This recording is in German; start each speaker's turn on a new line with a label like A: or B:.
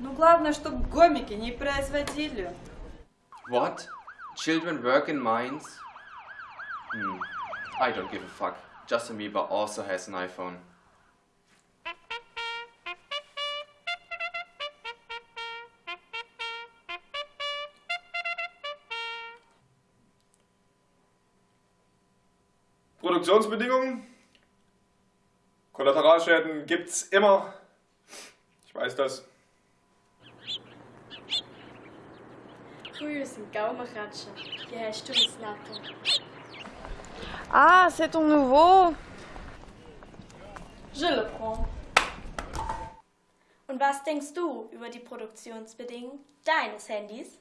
A: Ну, главное, чтобы гомики не производили.
B: What? Children work in mines? Hmm. I don't give a fuck. Justin Bieber also has an iPhone.
C: Produktionsbedingungen. Kollateralschäden gibt's immer. Ich weiß das.
D: Früher sind Gaumenratscher. Die hast du ins Natto.
E: Ah, c'est ton nouveau
D: Je le prends. Und was denkst du über die Produktionsbedingungen deines Handys?